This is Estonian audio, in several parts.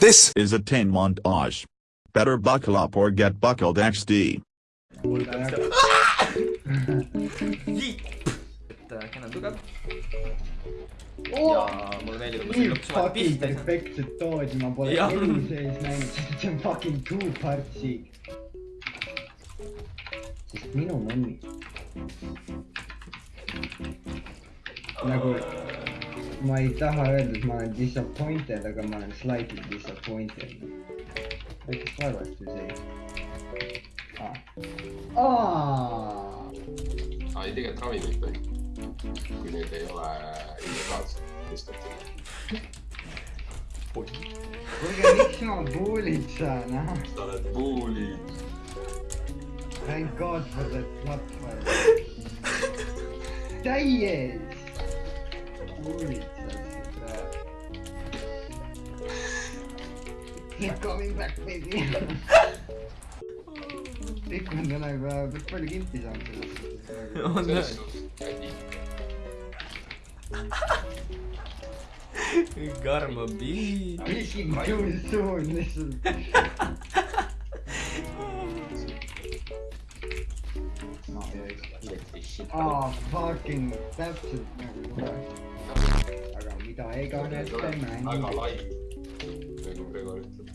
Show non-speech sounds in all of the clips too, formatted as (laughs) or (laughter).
This is a 10 montage. Better buckle up or get buckled XD. et äh, kena tugev Oh! ja mulle meeldib, et ma nii selle lõpuks fucking pihta ei saa. perfektset toodi ma pole Jah. elu sees näinud, sest see on fucking two part siik. Sest minu mõnni. nagu ma ei taha öelda, et ma olen disappointed, aga ma olen slightly disappointed. väikest vaevast ju see. aa. aa, ei tegelikult ravimeid tohib. kui need ei ole illegaalsed tõstetud. kuulge, miks ma puulitsan, ah? sa oled puulid. Thank God for that platform. täies. puulitsasid ära. They're coming back baby. kõik on täna juba päris palju kilti saanud sellest. on jah, karma bii. Speaking too soon lihtsalt. Aa ah,, fucking täpselt nagu kohe. aga mida iganes te väga mängite. lai, nagu Gregor ütleb.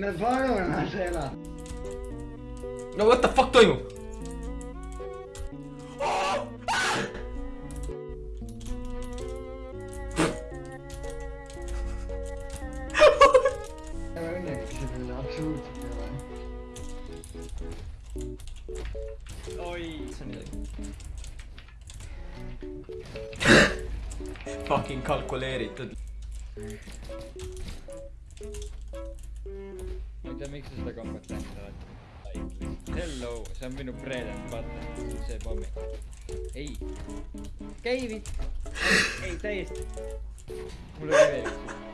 me palume seda. no what the fuck toimub? Fucking kalkuleeritud. ma ei tea, miks sa seda läinud oled. Hello, see on minu and butter, see pommi. ei, käivid, ei täiesti. mul oli veel üks.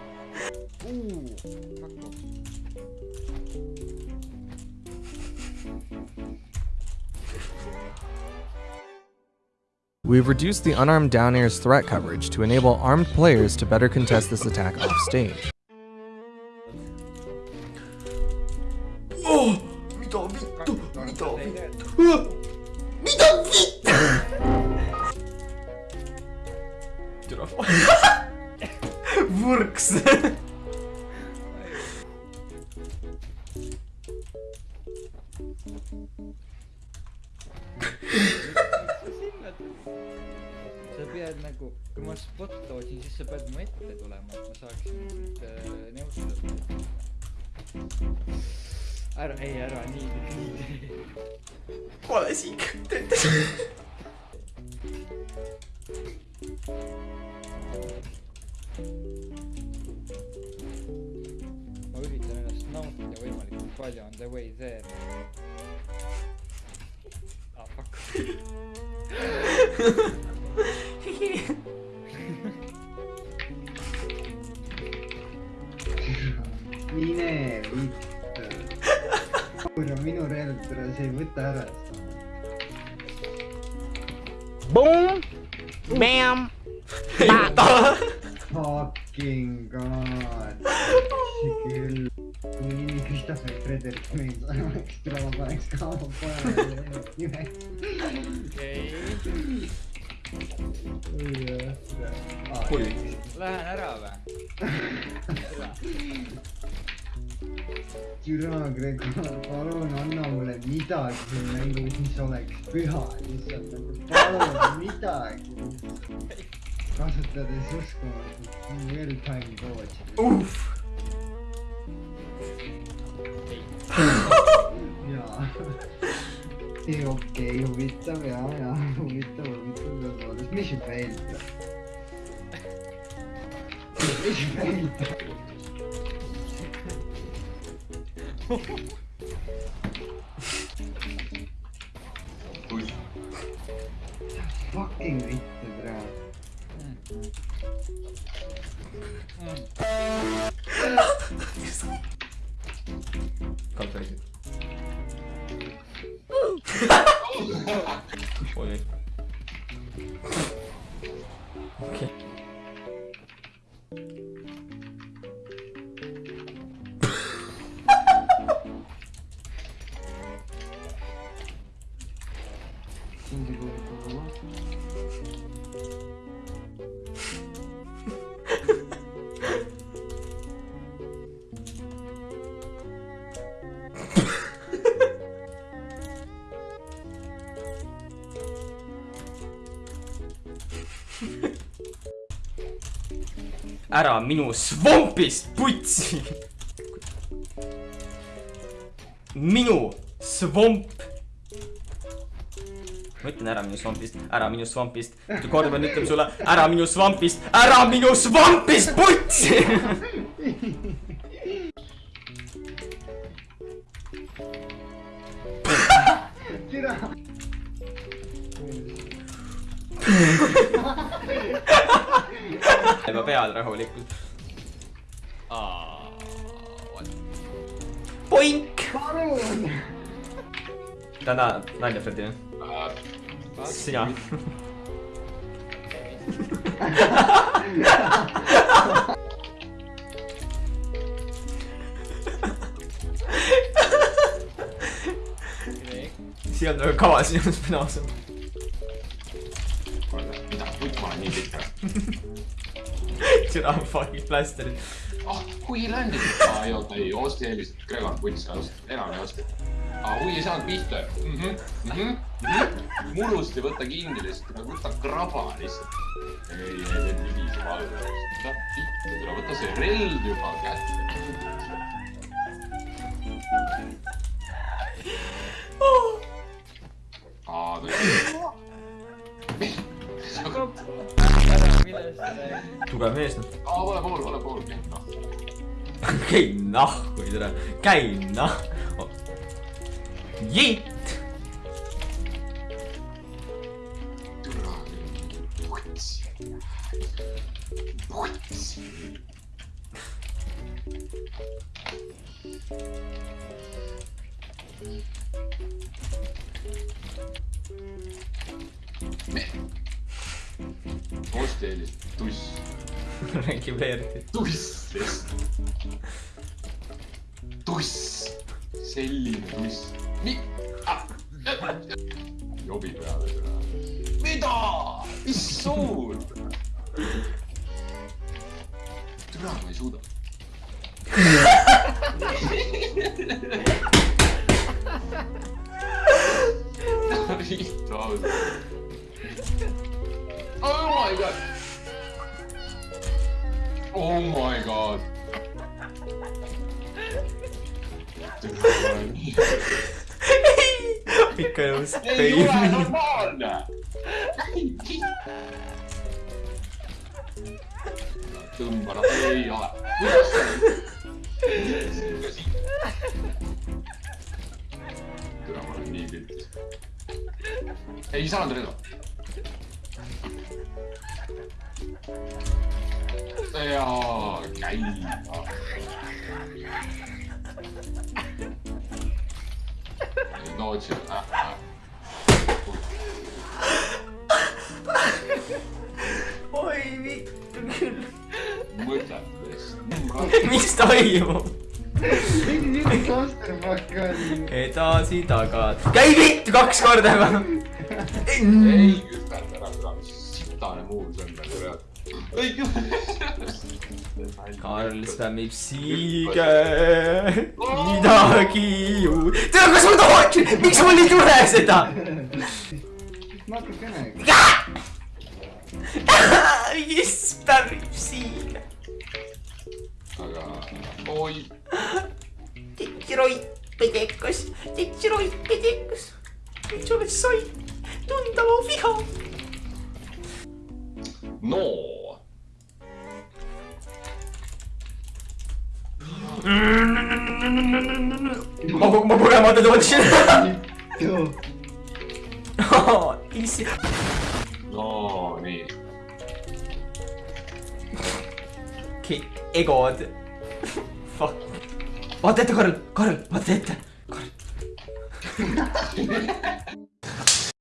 We've reduced the unarmed down air's threat coverage to enable armed players to better contest this attack off stage. oh, (laughs) mida pead nagu, kui ma spot tootsin, siis sa pead mu ette tulema, et ma saaksin sind äh, nõustada. ära, ei ära nii, nii tee. kole siik, töötas. ma üritan ennast nautida võimalikult palju on the way there. ah fuck. (laughs) mine vittu. kuule, minu relv, see ei võta ära. Boom, bam, Fucking god. see küll. kui nimi Christopher Frederik Mees oleks, tule ma paneks ka oma pojale nime. okei, Oi. lähen ära või? (laughs) türa Gregor, palun anna mulle midagi siin mängus, mis oleks püha lihtsalt palun midagi. kasutades uskumatut real time coach'i. Ei okei, huvitav ja, ja huvitav, huvitav tõepoolest, mis siin veel? mis veel? kui ära minu svampist putsi. minu svamp. ma ütlen ära minu svampist, ära minu svampist. korduvalt ütlen sulle, ära minu svampist, ära minu svampist putsi. (laughs) türa. juba pead rahulikult. Poink. palun. täna nalja, Fredi, Äh, sina. siia on väga kaua sinust mina ausalt. kuule, mida, vutt ma olen pikk. türa fucking plasterid. ah, hui landib. aa ei oota, ei, Oosti eelis, Gregor vuts, enam ei oska. aa, hui ei saanud pihta -hmm, mm -hmm. murust ei võta kinni lihtsalt, võta kraba lihtsalt. ei, ei, need libiseb alla. võta pihta, tule võta see relv juba kätte. aa, ta tugev mees noh. aa, vale pool, vale pool, noh. käi nahku, türa, käi nahku. Jitt. türa, vuts. vuts. me. Eelis, tuss, (laughs) räägib eriti. tuss tuss, selline tuss. nii ah.. jobi peale mida, suur. türa, ma ei suuda. Riitu ausalt. Oh my god. Oh my god. ikka nõus. ei ole normaalne. tõmba noh, ei ole. kuidas see? türa, ma olen nii piltis. ei saanud Redo. jaa, käi. Dodge äh,, äh. oi vittu küll. mõtetes. mis toimub? mingi siuke klastermakk on. edasi, tagasi. käi vittu kaks korda juba. ei muu see on nagu reaalselt. küpeta. Karl spämmib siige midagi ju. tea, kas ma tooksin, miks mul ei tule seda? natukene. mis spämmib siige? aga oi, Titširoi pedekas, titširoi pedekas. miks oled sai tunda mu viha? No! 僕僕がまたどっちああ、(laughs) いいっすよ。なに。け、えごって。(laughs) ファ。待てって、カル、カル、待って。